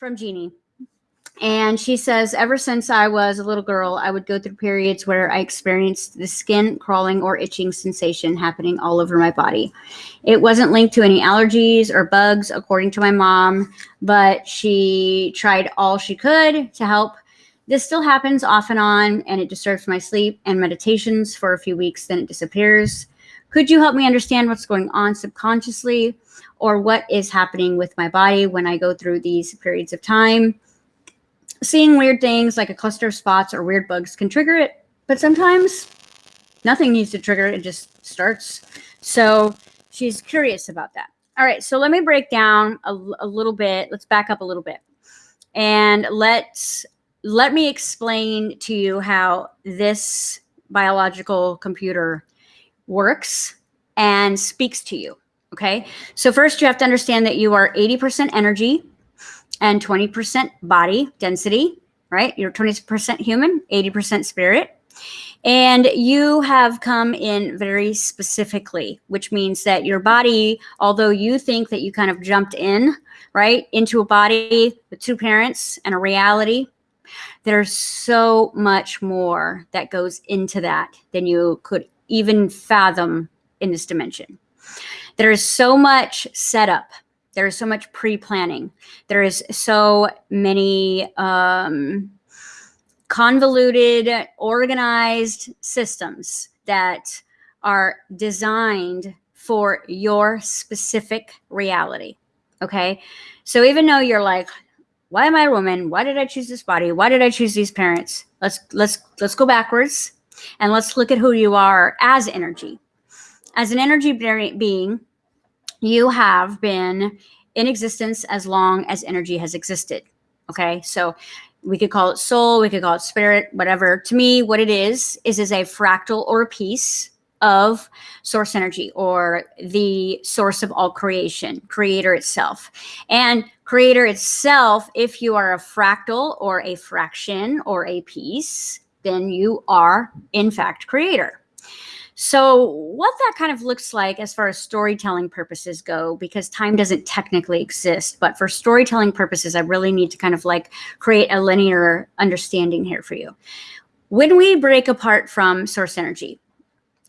from Jeannie. And she says, ever since I was a little girl, I would go through periods where I experienced the skin crawling or itching sensation happening all over my body. It wasn't linked to any allergies or bugs, according to my mom, but she tried all she could to help. This still happens off and on, and it disturbs my sleep and meditations for a few weeks, then it disappears. Could you help me understand what's going on subconsciously or what is happening with my body when I go through these periods of time? seeing weird things like a cluster of spots or weird bugs can trigger it, but sometimes nothing needs to trigger it. It just starts. So she's curious about that. All right, so let me break down a, a little bit. Let's back up a little bit. And let's let me explain to you how this biological computer works and speaks to you. Okay. So first you have to understand that you are 80% energy, and 20% body density, right? You're 20% human, 80% spirit. And you have come in very specifically, which means that your body, although you think that you kind of jumped in, right, into a body with two parents and a reality, there's so much more that goes into that than you could even fathom in this dimension. There is so much setup there is so much pre-planning. There is so many um, convoluted, organized systems that are designed for your specific reality. Okay. So even though you're like, why am I a woman? Why did I choose this body? Why did I choose these parents? Let's let's let's go backwards and let's look at who you are as energy. As an energy being, you have been in existence as long as energy has existed. Okay. So we could call it soul, we could call it spirit, whatever. To me, what it is, is is a fractal or a piece of source energy or the source of all creation, creator itself. And creator itself, if you are a fractal or a fraction or a piece, then you are in fact creator. So, what that kind of looks like as far as storytelling purposes go, because time doesn't technically exist, but for storytelling purposes, I really need to kind of like create a linear understanding here for you. When we break apart from source energy,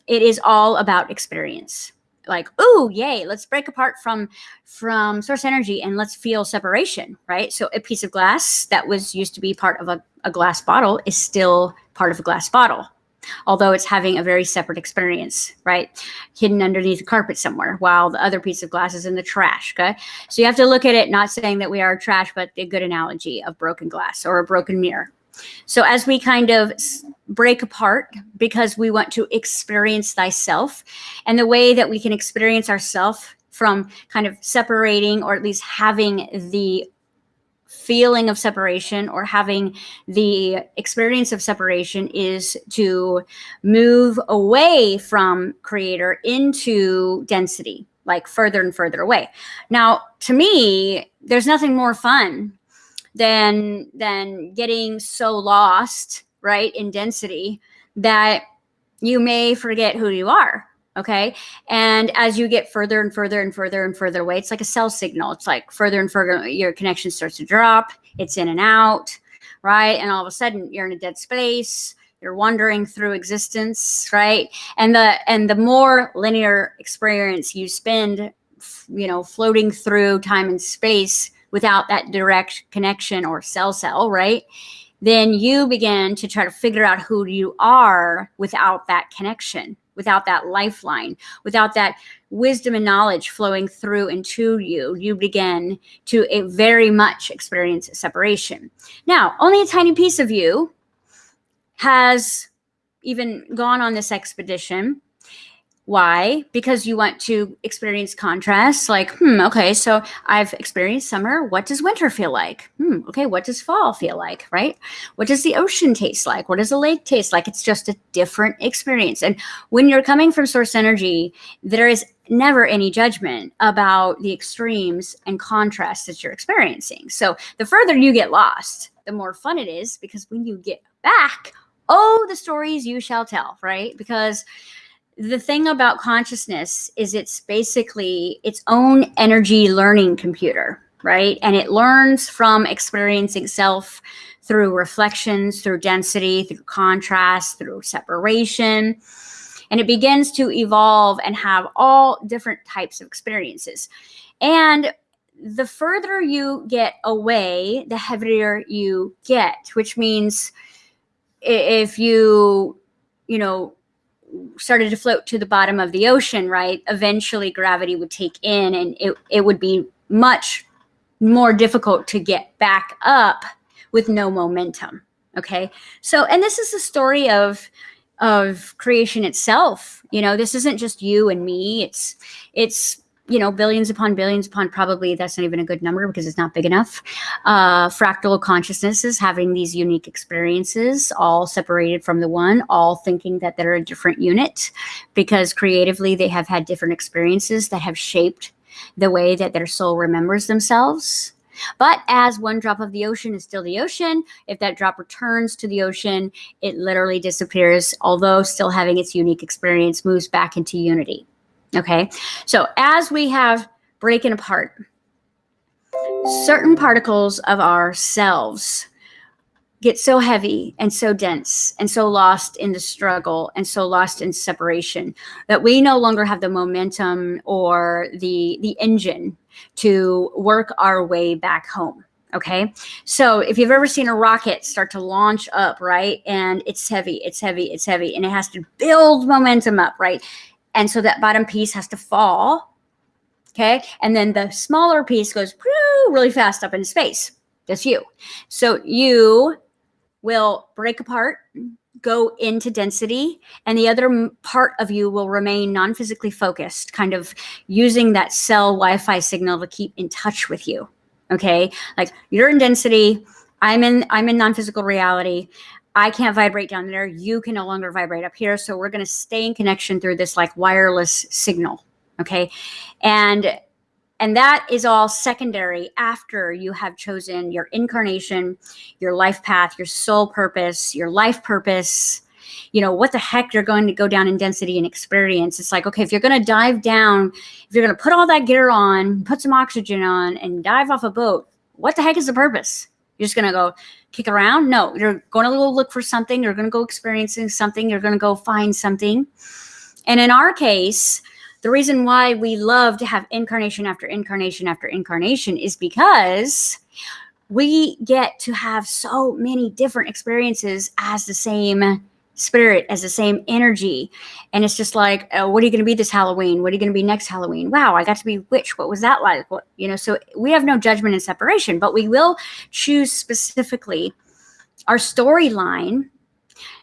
it is all about experience. Like oh yay let's break apart from from source energy and let's feel separation right? So a piece of glass that was used to be part of a, a glass bottle is still part of a glass bottle although it's having a very separate experience, right? Hidden underneath the carpet somewhere while the other piece of glass is in the trash, okay? So you have to look at it, not saying that we are trash, but a good analogy of broken glass or a broken mirror. So as we kind of break apart because we want to experience thyself and the way that we can experience ourself from kind of separating or at least having the feeling of separation or having the experience of separation is to move away from creator into density, like further and further away. Now, to me, there's nothing more fun than than getting so lost, right, in density that you may forget who you are Okay. And as you get further and further and further and further away, it's like a cell signal. It's like further and further, your connection starts to drop, it's in and out, right? And all of a sudden you're in a dead space. You're wandering through existence, right? And the and the more linear experience you spend, you know, floating through time and space without that direct connection or cell cell, right? Then you begin to try to figure out who you are without that connection without that lifeline, without that wisdom and knowledge flowing through into you, you begin to a very much experience separation. Now, only a tiny piece of you has even gone on this expedition why? Because you want to experience contrast. Like, hmm, okay, so I've experienced summer. What does winter feel like? Hmm, okay, what does fall feel like, right? What does the ocean taste like? What does the lake taste like? It's just a different experience. And when you're coming from source energy, there is never any judgment about the extremes and contrasts that you're experiencing. So the further you get lost, the more fun it is because when you get back, oh, the stories you shall tell, right? Because the thing about consciousness is it's basically its own energy learning computer. right? And it learns from experiencing self through reflections, through density, through contrast, through separation. And it begins to evolve and have all different types of experiences. And the further you get away, the heavier you get, which means if you, you know, started to float to the bottom of the ocean, right, eventually gravity would take in and it, it would be much more difficult to get back up with no momentum. Okay. So, and this is the story of, of creation itself. You know, this isn't just you and me. It's, it's, you know, billions upon billions upon probably that's not even a good number because it's not big enough. Uh, fractal consciousnesses having these unique experiences, all separated from the one, all thinking that they're a different unit because creatively they have had different experiences that have shaped the way that their soul remembers themselves. But as one drop of the ocean is still the ocean, if that drop returns to the ocean, it literally disappears, although still having its unique experience, moves back into unity. Okay, so as we have breaking apart certain particles of ourselves get so heavy and so dense and so lost in the struggle and so lost in separation that we no longer have the momentum or the the engine to work our way back home. Okay? So if you've ever seen a rocket start to launch up right and it's heavy it's heavy it's heavy and it has to build momentum up right and so that bottom piece has to fall okay and then the smaller piece goes really fast up into space that's you so you will break apart, go into density, and the other part of you will remain non-physically focused, kind of using that cell Wi-Fi signal to keep in touch with you. Okay, like you're in density, I'm in I'm in non-physical reality. I can't vibrate down there. You can no longer vibrate up here. So we're going to stay in connection through this like wireless signal. Okay. And and that is all secondary after you have chosen your incarnation, your life path, your soul purpose, your life purpose. You know, what the heck you're going to go down in density and experience. It's like, okay, if you're going to dive down, if you're going to put all that gear on, put some oxygen on, and dive off a boat, what the heck is the purpose? You're just going to go kick around? No, you're going to go look for something. You're going to go experiencing something. You're going to go find something. And in our case, the reason why we love to have incarnation after incarnation after incarnation is because we get to have so many different experiences as the same spirit as the same energy. And it's just like oh, what are you going to be this halloween? What are you going to be next halloween? Wow i got to be witch. What was that like? What you know so we have no judgment and separation but we will choose specifically our storyline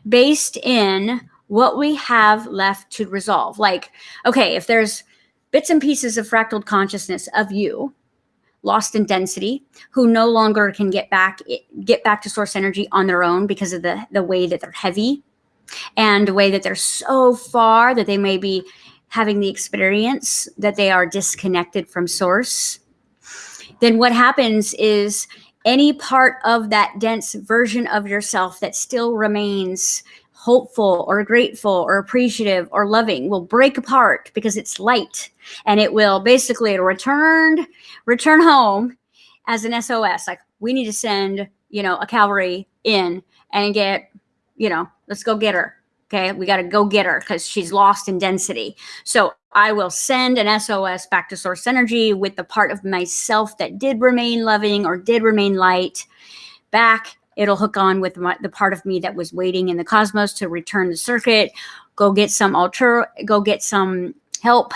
based in what we have left to resolve. Like, okay, if there's bits and pieces of fractal consciousness of you lost in density who no longer can get back get back to source energy on their own because of the the way that they're heavy and the way that they're so far that they may be having the experience that they are disconnected from source then what happens is any part of that dense version of yourself that still remains hopeful or grateful or appreciative or loving will break apart because it's light and it will basically return return home as an SOS like we need to send you know a cavalry in and get you know let's go get her okay? We got to go get her because she's lost in density. So I will send an SOS back to source energy with the part of myself that did remain loving or did remain light back. It'll hook on with my, the part of me that was waiting in the cosmos to return the circuit, go get some alter, go get some help,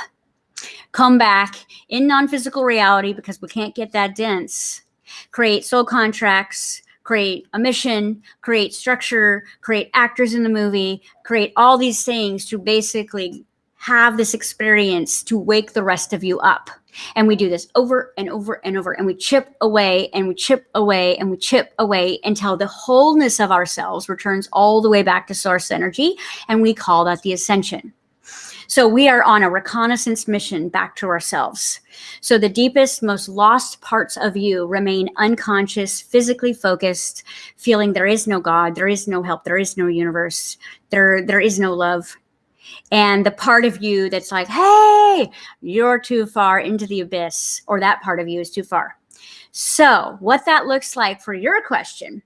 come back in non-physical reality because we can't get that dense, create soul contracts, create a mission, create structure, create actors in the movie, create all these things to basically have this experience to wake the rest of you up. And we do this over and over and over, and we chip away and we chip away and we chip away until the wholeness of ourselves returns all the way back to source energy. And we call that the ascension. So we are on a reconnaissance mission back to ourselves. So the deepest, most lost parts of you remain unconscious, physically focused, feeling there is no God, there is no help, there is no universe, there, there is no love, and the part of you that's like, hey, you're too far into the abyss, or that part of you is too far. So, what that looks like for your question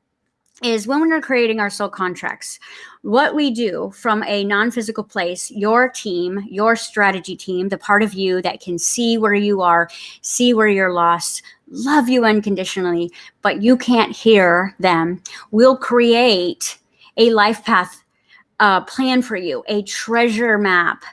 is when we're creating our soul contracts, what we do from a non physical place, your team, your strategy team, the part of you that can see where you are, see where you're lost, love you unconditionally, but you can't hear them, will create a life path uh, plan for you, a treasure map,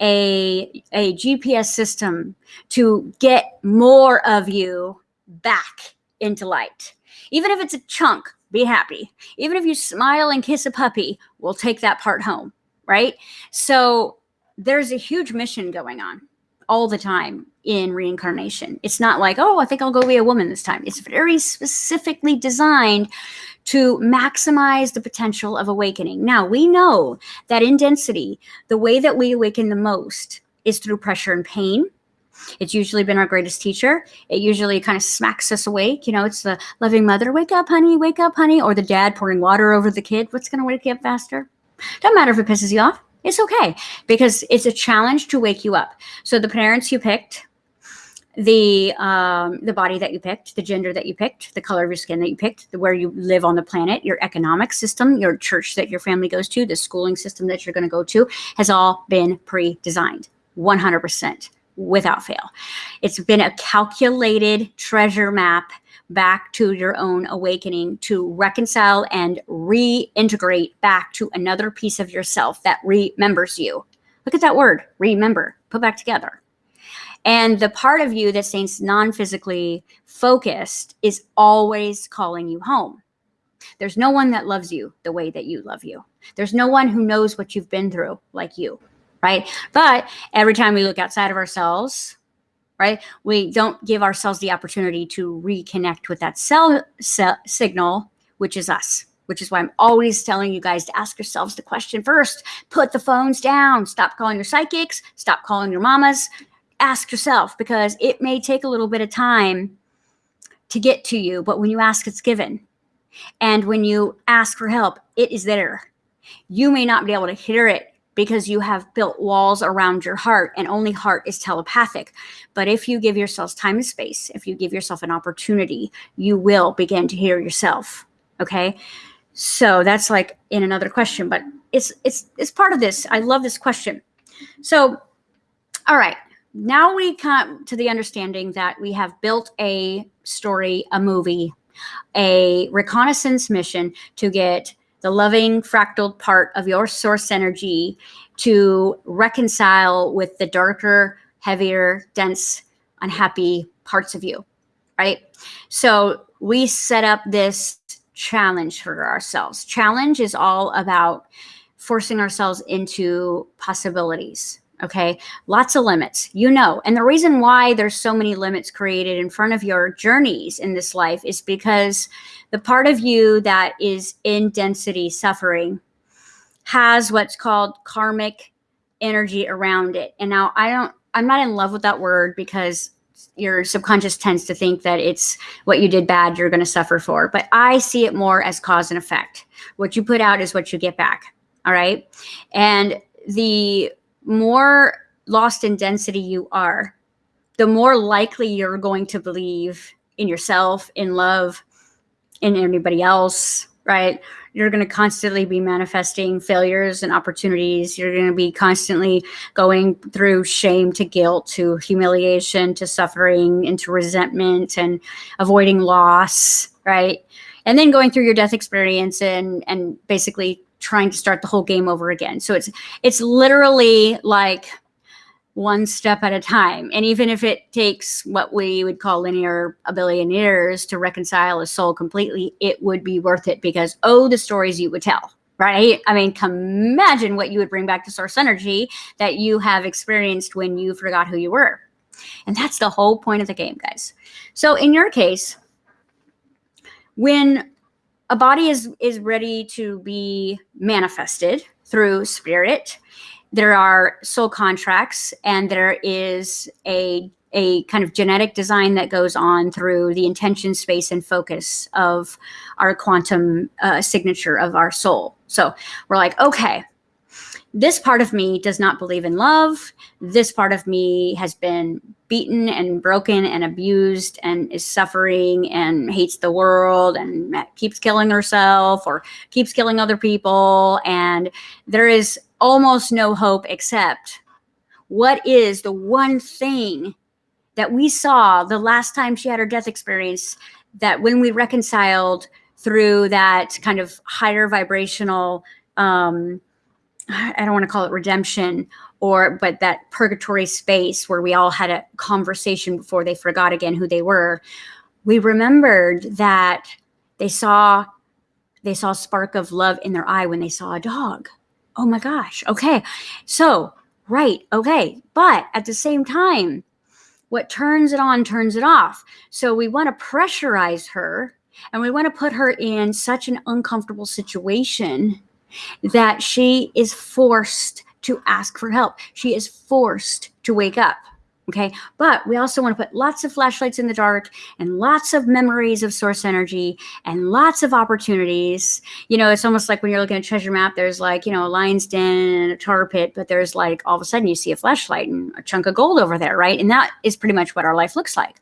a, a GPS system to get more of you back into light. Even if it's a chunk, be happy. Even if you smile and kiss a puppy, we'll take that part home, right? So there's a huge mission going on all the time in reincarnation. It's not like, oh, I think I'll go be a woman this time. It's very specifically designed to maximize the potential of awakening. Now, we know that in density, the way that we awaken the most is through pressure and pain. It's usually been our greatest teacher. It usually kind of smacks us awake. You know, it's the loving mother, wake up, honey, wake up, honey, or the dad pouring water over the kid. What's going to wake you up faster? Doesn't matter if it pisses you off. It's okay because it's a challenge to wake you up. So the parents you picked, the um, the body that you picked, the gender that you picked, the color of your skin that you picked, the, where you live on the planet, your economic system, your church that your family goes to, the schooling system that you're going to go to, has all been pre-designed, 100% without fail. It's been a calculated treasure map back to your own awakening to reconcile and reintegrate back to another piece of yourself that remembers you. Look at that word, remember, put back together. And the part of you that stays non physically focused is always calling you home. There's no one that loves you the way that you love you. There's no one who knows what you've been through like you, right? But every time we look outside of ourselves, right, we don't give ourselves the opportunity to reconnect with that cell, cell signal, which is us which is why I'm always telling you guys to ask yourselves the question first. Put the phones down. Stop calling your psychics. Stop calling your mamas ask yourself because it may take a little bit of time to get to you, but when you ask, it's given. And when you ask for help, it is there. You may not be able to hear it because you have built walls around your heart and only heart is telepathic. But if you give yourselves time and space, if you give yourself an opportunity, you will begin to hear yourself. Okay. So that's like in another question, but it's it's it's part of this. I love this question. So all right now we come to the understanding that we have built a story, a movie, a reconnaissance mission to get the loving fractal part of your source energy to reconcile with the darker, heavier, dense, unhappy parts of you, right? So we set up this challenge for ourselves. Challenge is all about forcing ourselves into possibilities Okay, lots of limits, you know. And the reason why there's so many limits created in front of your journeys in this life is because the part of you that is in density suffering has what's called karmic energy around it. And now I don't, I'm not in love with that word because your subconscious tends to think that it's what you did bad you're going to suffer for. But I see it more as cause and effect. What you put out is what you get back. All right. And the more lost in density you are, the more likely you're going to believe in yourself, in love, in anybody else, right? You're going to constantly be manifesting failures and opportunities. You're going to be constantly going through shame to guilt to humiliation to suffering into resentment and avoiding loss, right? And then going through your death experience and and basically trying to start the whole game over again. So it's it's literally like one step at a time. And even if it takes what we would call linear a billion years to reconcile a soul completely, it would be worth it because oh, the stories you would tell. Right. I mean, imagine what you would bring back to source energy that you have experienced when you forgot who you were. And that's the whole point of the game, guys. So in your case, when a body is is ready to be manifested through spirit. There are soul contracts and there is a a kind of genetic design that goes on through the intention space and focus of our quantum uh, signature of our soul. So we're like okay this part of me does not believe in love. This part of me has been beaten and broken and abused and is suffering and hates the world and keeps killing herself or keeps killing other people. And there is almost no hope except what is the one thing that we saw the last time she had her death experience that when we reconciled through that kind of higher vibrational um, I don't want to call it redemption or but that purgatory space where we all had a conversation before they forgot again who they were. We remembered that they saw they saw a spark of love in their eye when they saw a dog. Oh my gosh. Okay. So, right. Okay. But at the same time, what turns it on turns it off. So we want to pressurize her and we want to put her in such an uncomfortable situation that she is forced to ask for help. She is forced to wake up. Okay. But we also want to put lots of flashlights in the dark and lots of memories of source energy and lots of opportunities. You know, it's almost like when you're looking at a treasure map, there's like, you know, a lion's den and a tar pit, but there's like all of a sudden you see a flashlight and a chunk of gold over there, right? And that is pretty much what our life looks like.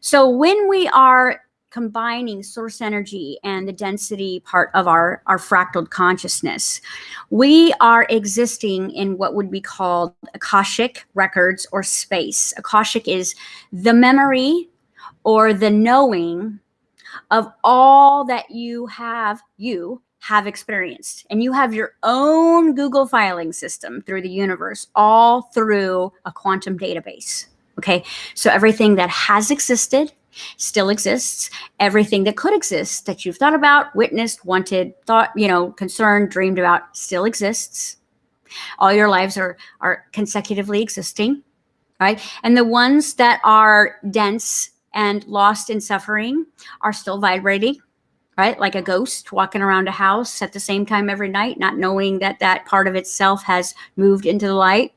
So when we are combining source energy and the density part of our, our fractal consciousness. We are existing in what would be called Akashic records or space. Akashic is the memory or the knowing of all that you have, you have experienced. And you have your own Google filing system through the universe, all through a quantum database. Okay. So everything that has existed, still exists. Everything that could exist that you've thought about, witnessed, wanted, thought, you know, concerned, dreamed about still exists. All your lives are, are consecutively existing, right? And the ones that are dense and lost in suffering are still vibrating, right? Like a ghost walking around a house at the same time every night, not knowing that that part of itself has moved into the light.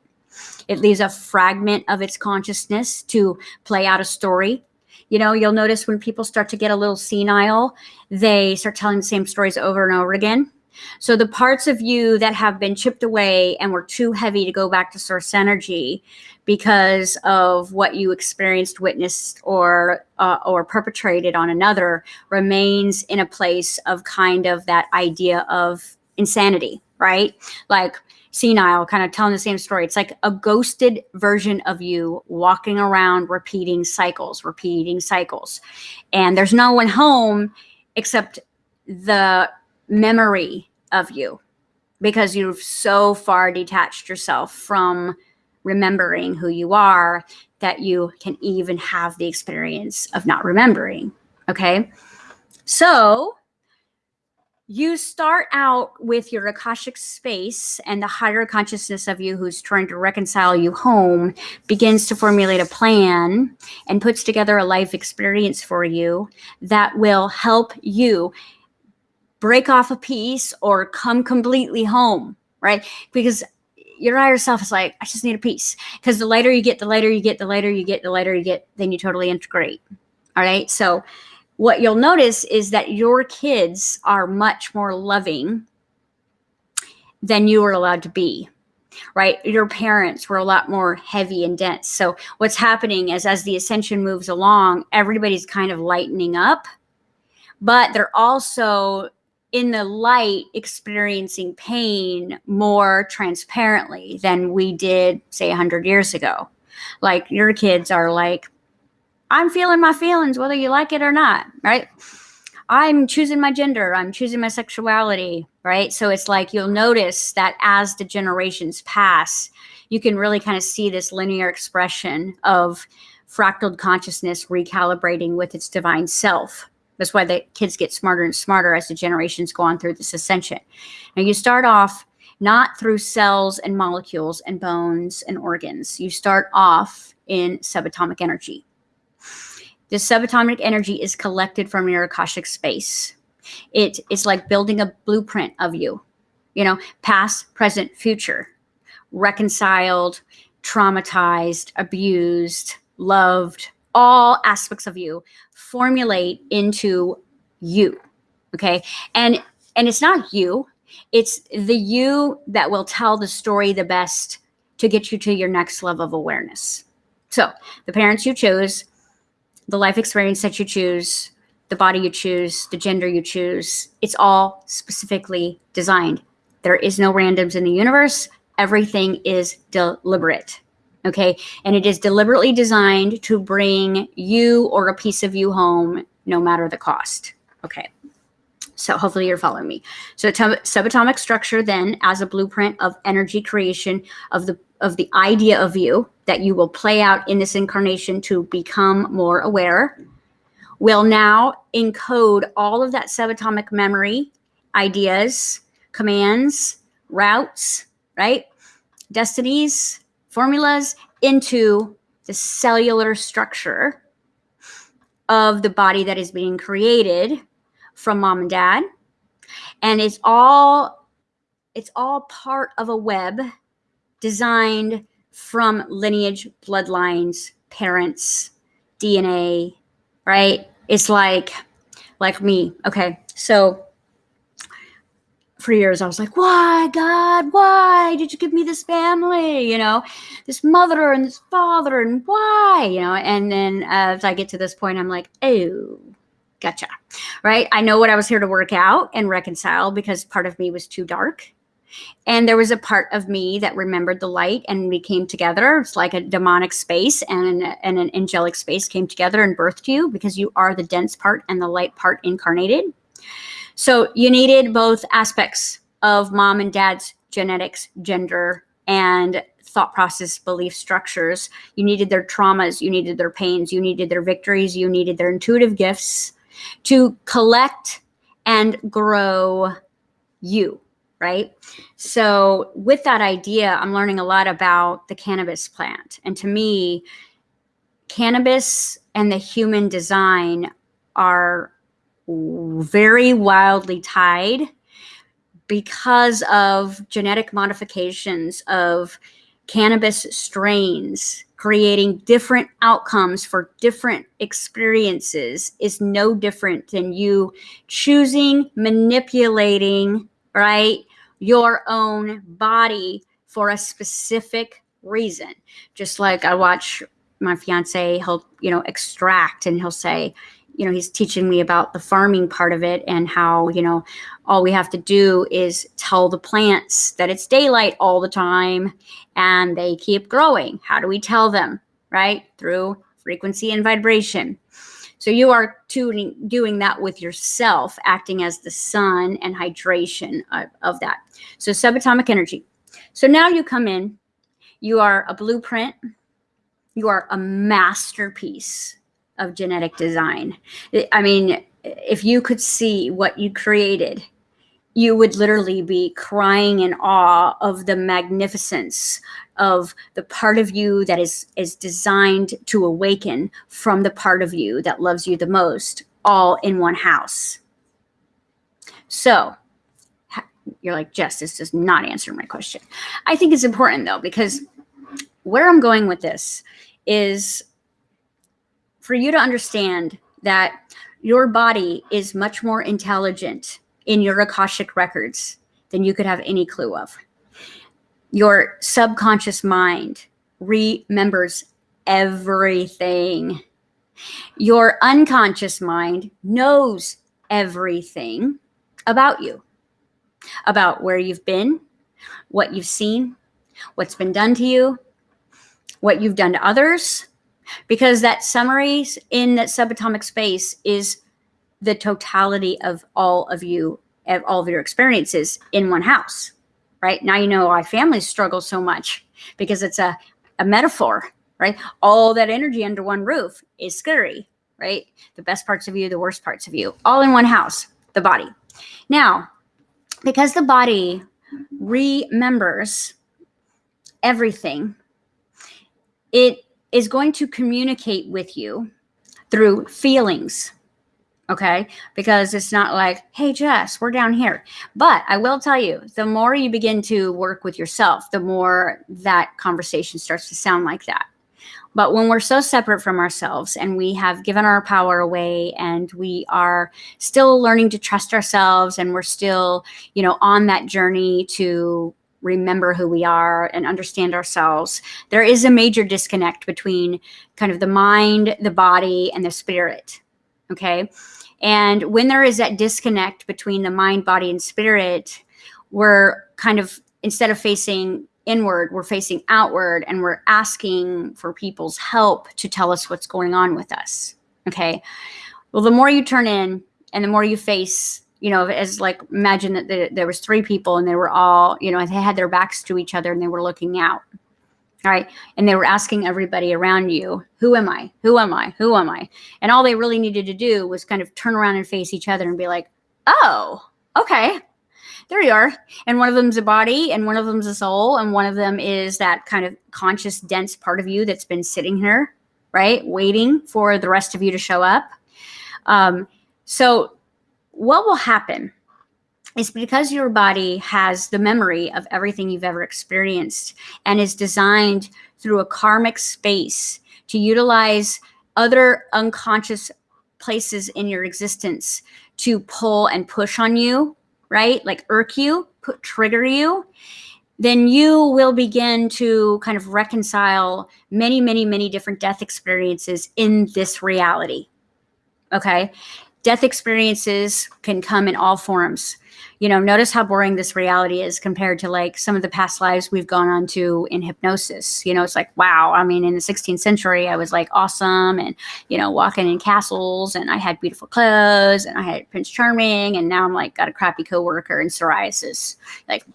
It leaves a fragment of its consciousness to play out a story you know, you'll notice when people start to get a little senile, they start telling the same stories over and over again. So the parts of you that have been chipped away and were too heavy to go back to source energy because of what you experienced, witnessed, or uh, or perpetrated on another remains in a place of kind of that idea of insanity, right? Like senile, kind of telling the same story. It's like a ghosted version of you walking around repeating cycles, repeating cycles. And there's no one home except the memory of you because you've so far detached yourself from remembering who you are that you can even have the experience of not remembering. Okay. So you start out with your Akashic space and the higher consciousness of you who's trying to reconcile you home begins to formulate a plan and puts together a life experience for you that will help you break off a piece or come completely home, right? Because your higher self is like, I just need a piece. Because the lighter you get, the lighter you get, the lighter you get, the lighter you get, then you totally integrate. All right. So what you'll notice is that your kids are much more loving than you were allowed to be right? Your parents were a lot more heavy and dense. So what's happening is as the ascension moves along everybody's kind of lightening up but they're also in the light experiencing pain more transparently than we did say 100 years ago. Like your kids are like I'm feeling my feelings, whether you like it or not, right? I'm choosing my gender, I'm choosing my sexuality, right? So it's like you'll notice that as the generations pass, you can really kind of see this linear expression of fractal consciousness recalibrating with its divine self. That's why the kids get smarter and smarter as the generations go on through this ascension. Now you start off not through cells and molecules and bones and organs. You start off in subatomic energy. This subatomic energy is collected from your Akashic space. It, it's like building a blueprint of you, you know, past, present, future, reconciled, traumatized, abused, loved, all aspects of you formulate into you. Okay. And, and it's not you, It's the you that will tell the story the best to get you to your next level of awareness. So, the parents you chose, the life experience that you choose, the body you choose, the gender you choose, it's all specifically designed. There is no randoms in the universe. Everything is deliberate. Okay. And it is deliberately designed to bring you or a piece of you home, no matter the cost. Okay. So hopefully you're following me. So subatomic structure then as a blueprint of energy creation of the of the idea of you that you will play out in this incarnation to become more aware will now encode all of that subatomic memory ideas, commands, routes, right? Destinies, formulas into the cellular structure of the body that is being created from mom and dad and it's all it's all part of a web designed from lineage bloodlines parents dna right it's like like me okay so for years I was like, why, God, why did you give me this family? You know, this mother and this father, and why? You know, and then as I get to this point, I'm like, oh, gotcha. Right. I know what I was here to work out and reconcile because part of me was too dark. And there was a part of me that remembered the light and we came together. It's like a demonic space and an, and an angelic space came together and birthed you because you are the dense part and the light part incarnated. So you needed both aspects of mom and dad's genetics, gender, and thought process, belief structures. You needed their traumas, you needed their pains, you needed their victories, you needed their intuitive gifts to collect and grow you, right? So, with that idea, I'm learning a lot about the cannabis plant. And to me, cannabis and the human design are very wildly tied because of genetic modifications of cannabis strains creating different outcomes for different experiences is no different than you choosing, manipulating, right, your own body for a specific reason. Just like I watch my fiance, he'll, you know, extract and he'll say, you know, he's teaching me about the farming part of it and how, you know, all we have to do is tell the plants that it's daylight all the time and they keep growing. How do we tell them? Right? Through frequency and vibration. So you are tuning, doing that with yourself, acting as the sun and hydration of, of that. So subatomic energy. So now you come in, you are a blueprint, you are a masterpiece of genetic design. I mean, if you could see what you created, you would literally be crying in awe of the magnificence of the part of you that is is designed to awaken from the part of you that loves you the most all in one house. So you're like jess this does not answer my question. I think it's important though because where i'm going with this is for you to understand that your body is much more intelligent in your Akashic records than you could have any clue of. Your subconscious mind remembers everything. Your unconscious mind knows everything about you, about where you've been, what you've seen, what's been done to you, what you've done to others, because that summary in that subatomic space is the totality of all of you, of all of your experiences in one house, right? Now you know why families struggle so much because it's a, a metaphor, right? All that energy under one roof is scary, right? The best parts of you, the worst parts of you, all in one house, the body. Now, because the body remembers everything, it is going to communicate with you through feelings. Okay. Because it's not like, hey, Jess, we're down here. But I will tell you, the more you begin to work with yourself, the more that conversation starts to sound like that. But when we're so separate from ourselves and we have given our power away and we are still learning to trust ourselves and we're still, you know, on that journey to remember who we are and understand ourselves, there is a major disconnect between kind of the mind, the body, and the spirit. Okay. And when there is that disconnect between the mind, body, and spirit, we're kind of, instead of facing inward, we're facing outward and we're asking for people's help to tell us what's going on with us. Okay. Well, the more you turn in and the more you face, you know, as like imagine that the, there was three people and they were all, you know, they had their backs to each other and they were looking out. All right. And they were asking everybody around you, who am I? Who am I? Who am I? And all they really needed to do was kind of turn around and face each other and be like, oh, okay there you are. And one of them's a body, and one of them's a soul, and one of them is that kind of conscious, dense part of you that's been sitting here, right, waiting for the rest of you to show up. Um, so, what will happen is because your body has the memory of everything you've ever experienced and is designed through a karmic space to utilize other unconscious places in your existence to pull and push on you right? Like irk you, put, trigger you, then you will begin to kind of reconcile many, many, many different death experiences in this reality. Okay. Death experiences can come in all forms you know, notice how boring this reality is compared to like some of the past lives we've gone on to in hypnosis. You know, it's like, wow. I mean, in the 16th century, I was like awesome and, you know, walking in castles and I had beautiful clothes and I had Prince Charming. And now I'm like, got a crappy coworker and psoriasis. Like,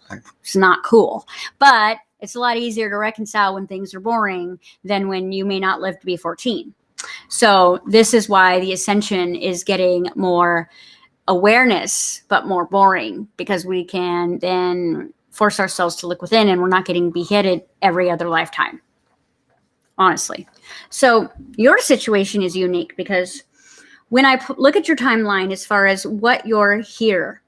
it's not cool. But it's a lot easier to reconcile when things are boring than when you may not live to be 14. So this is why the ascension is getting more awareness, but more boring because we can then force ourselves to look within and we're not getting beheaded every other lifetime. Honestly. So your situation is unique because when I look at your timeline as far as what you're here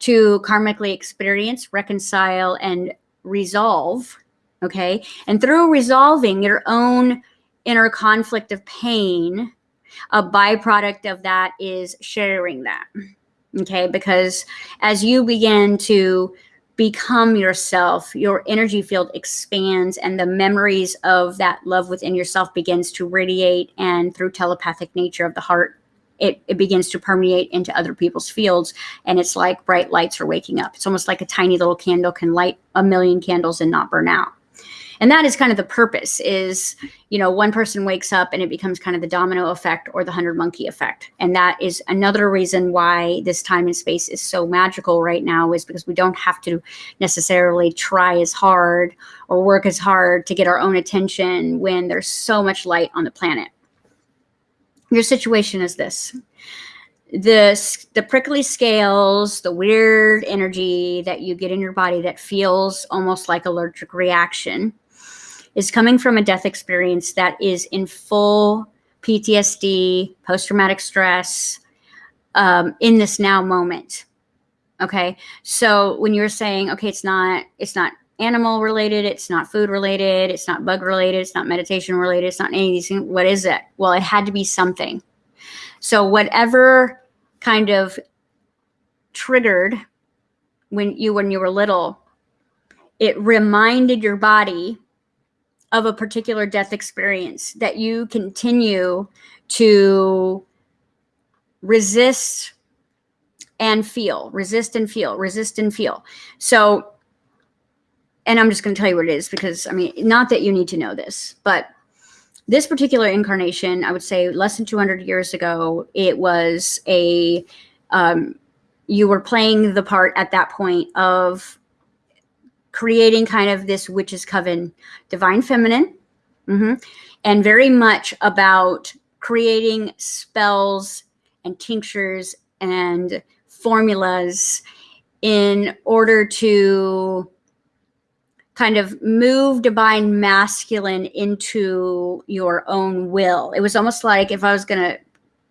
to karmically experience, reconcile, and resolve, okay, and through resolving your own inner conflict of pain a byproduct of that is sharing that. Okay. Because as you begin to become yourself, your energy field expands and the memories of that love within yourself begins to radiate and through telepathic nature of the heart it, it begins to permeate into other people's fields and it's like bright lights are waking up it's almost like a tiny little candle can light a million candles and not burn out and that is kind of the purpose is you know one person wakes up and it becomes kind of the domino effect or the hundred monkey effect. And that is another reason why this time and space is so magical right now is because we don't have to necessarily try as hard or work as hard to get our own attention when there's so much light on the planet. Your situation is this the the prickly scales, the weird energy that you get in your body that feels almost like allergic reaction is coming from a death experience that is in full PTSD, post traumatic stress, um, in this now moment. Okay. So when you're saying, okay, it's not, it's not animal related, it's not food related, it's not bug related, it's not meditation related, it's not any of these things. What is it? Well, it had to be something. So whatever kind of triggered when you when you were little, it reminded your body of a particular death experience that you continue to resist and feel, resist and feel, resist and feel. So, and I'm just going to tell you what it is because I mean, not that you need to know this, but this particular incarnation, I would say less than 200 years ago, it was a, um, you were playing the part at that point of creating kind of this witch's coven, divine feminine, mm-hmm, and very much about creating spells and tinctures and formulas in order to kind of move divine masculine into your own will. It was almost like if I was going to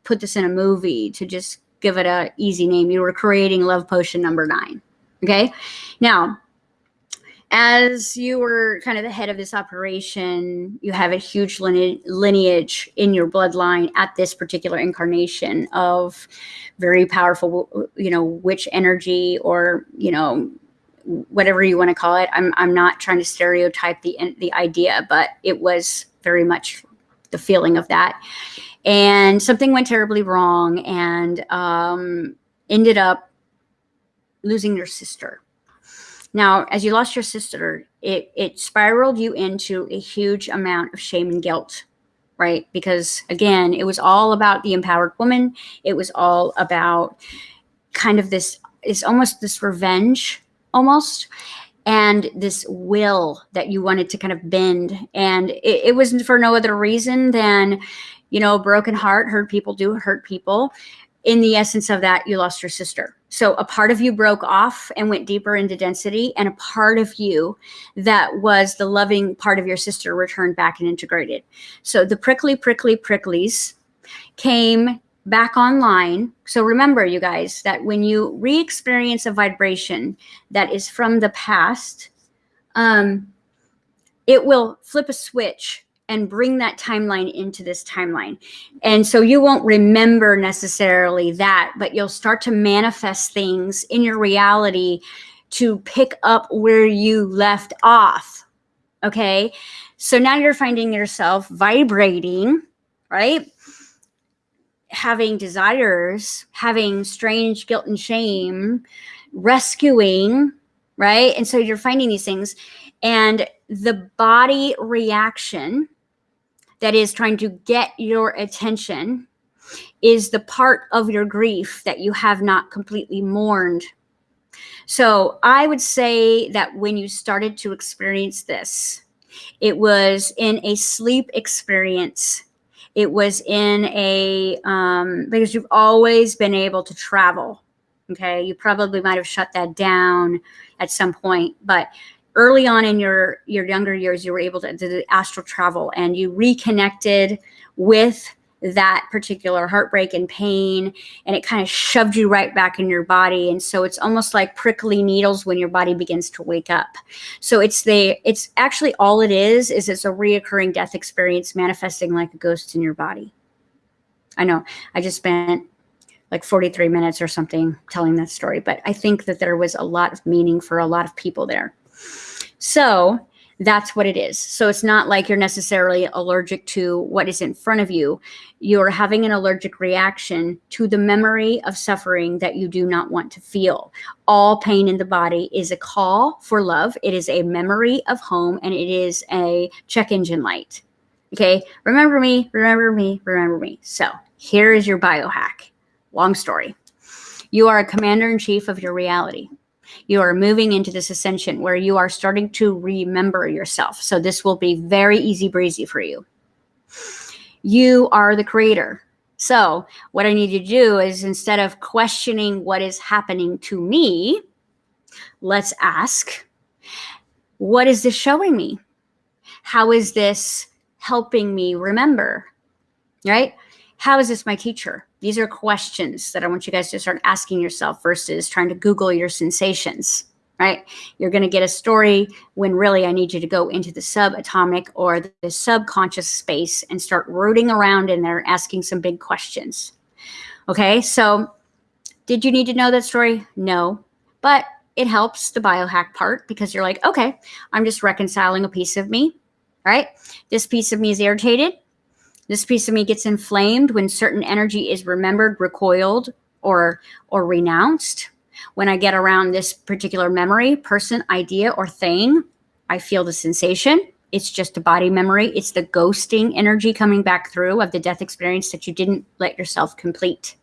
put this in a movie to just give it a easy name, you were creating love potion number nine. Okay. Now, as you were kind of the head of this operation, you have a huge lineage in your bloodline at this particular incarnation of very powerful, you know, witch energy or, you know, whatever you want to call it. I'm, I'm not trying to stereotype the, the idea, but it was very much the feeling of that. And something went terribly wrong and um, ended up losing your sister now, as you lost your sister, it, it spiraled you into a huge amount of shame and guilt, right? Because again, it was all about the empowered woman. It was all about kind of this, it's almost this revenge almost and this will that you wanted to kind of bend. And it, it was for no other reason than, you know, broken heart, hurt people do hurt people. In the essence of that, you lost your sister so a part of you broke off and went deeper into density, and a part of you that was the loving part of your sister returned back and integrated. So the prickly, prickly, pricklies came back online. So remember, you guys, that when you re experience a vibration that is from the past, um, it will flip a switch and bring that timeline into this timeline. And so you won't remember necessarily that, but you'll start to manifest things in your reality to pick up where you left off. Okay. So now you're finding yourself vibrating, right? Having desires, having strange guilt and shame, rescuing, right? And so you're finding these things. And the body reaction that is trying to get your attention is the part of your grief that you have not completely mourned. So I would say that when you started to experience this, it was in a sleep experience. It was in a, um, because you've always been able to travel. Okay. You probably might have shut that down at some point, but early on in your your younger years you were able to do astral travel and you reconnected with that particular heartbreak and pain and it kind of shoved you right back in your body. And so it's almost like prickly needles when your body begins to wake up. So it's the it's actually all it is is it's a reoccurring death experience manifesting like a ghost in your body. I know i just spent like 43 minutes or something telling that story but i think that there was a lot of meaning for a lot of people there. So that's what it is. So it's not like you're necessarily allergic to what is in front of you. You're having an allergic reaction to the memory of suffering that you do not want to feel. All pain in the body is a call for love. It is a memory of home and it is a check engine light. Okay. Remember me, remember me, remember me. So here is your biohack. Long story. You are a commander in chief of your reality you are moving into this ascension where you are starting to remember yourself. So this will be very easy breezy for you. You are the creator. So what I need to do is instead of questioning what is happening to me, let's ask, what is this showing me? How is this helping me remember? Right? How is this my teacher? These are questions that I want you guys to start asking yourself versus trying to Google your sensations, right? You're going to get a story when really I need you to go into the subatomic or the subconscious space and start rooting around in there, asking some big questions. Okay, so did you need to know that story? No, but it helps the biohack part because you're like, okay, I'm just reconciling a piece of me, right? This piece of me is irritated. This piece of me gets inflamed when certain energy is remembered, recoiled, or, or renounced. When I get around this particular memory, person, idea, or thing, I feel the sensation. It's just a body memory. It's the ghosting energy coming back through of the death experience that you didn't let yourself complete.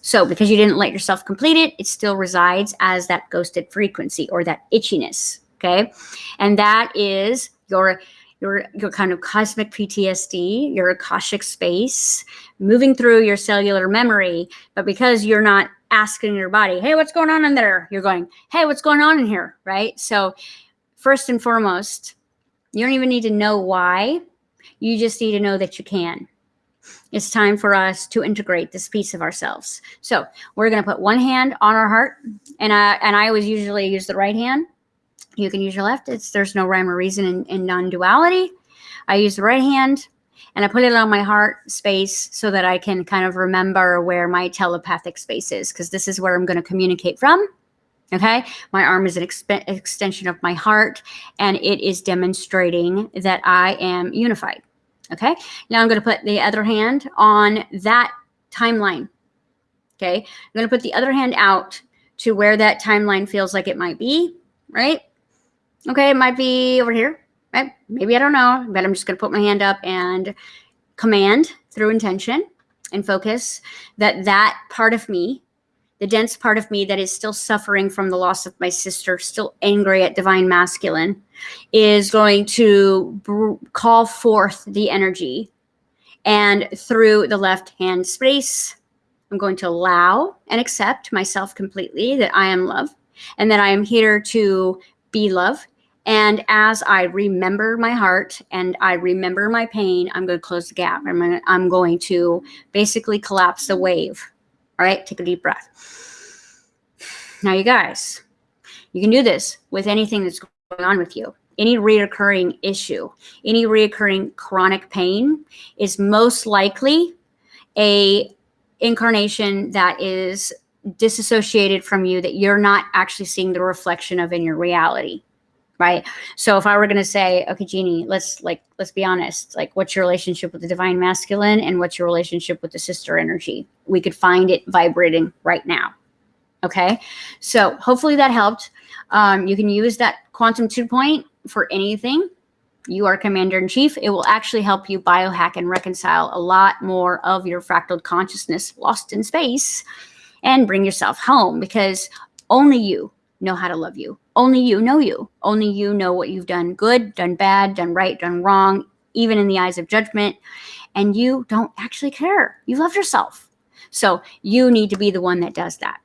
So because you didn't let yourself complete it, it still resides as that ghosted frequency or that itchiness. Okay. And that is your your, your kind of cosmic PTSD, your Akashic space, moving through your cellular memory. But because you're not asking your body, hey, what's going on in there? You're going, hey, what's going on in here? Right. So, first and foremost, you don't even need to know why. You just need to know that you can. It's time for us to integrate this piece of ourselves. So we're going to put one hand on our heart, and I and I always usually use the right hand You can use your left. It's there's no rhyme or reason in, in non-duality. I use the right hand and I put it on my heart space so that I can kind of remember where my telepathic space is because this is where I'm going to communicate from. Okay. My arm is an exp- extension of my heart and it is demonstrating that I am unified. Okay. Now I'm going to put the other hand on that timeline. Okay. I'm going to put the other hand out to where that timeline feels like it might be, right? Okay. It might be over here right? Maybe I don't know, but I'm just going to put my hand up and command through intention and focus that that part of me, the dense part of me that is still suffering from the loss of my sister, still angry at divine masculine, is going to call forth the energy. And through the left hand space, I'm going to allow and accept myself completely that I am love and that I am here to be love and as I remember my heart and I remember my pain, I'm going to close the gap. I'm going to, I'm going to basically collapse the wave. All right, take a deep breath. Now, you guys, you can do this with anything that's going on with you. Any reoccurring issue, any reoccurring chronic pain is most likely a incarnation that is disassociated from you that you're not actually seeing the reflection of in your reality right? So if i were going to say okay jeannie let's like let's be honest like what's your relationship with the divine masculine and what's your relationship with the sister energy? We could find it vibrating right now okay? So hopefully that helped. Um, you can use that quantum two point for anything. You are commander in chief. It will actually help you biohack and reconcile a lot more of your fractal consciousness lost in space and bring yourself home because only you know how to love you. Only you know you. Only you know what you've done good, done bad, done right, done wrong, even in the eyes of judgment. And you don't actually care. You love yourself. So you need to be the one that does that.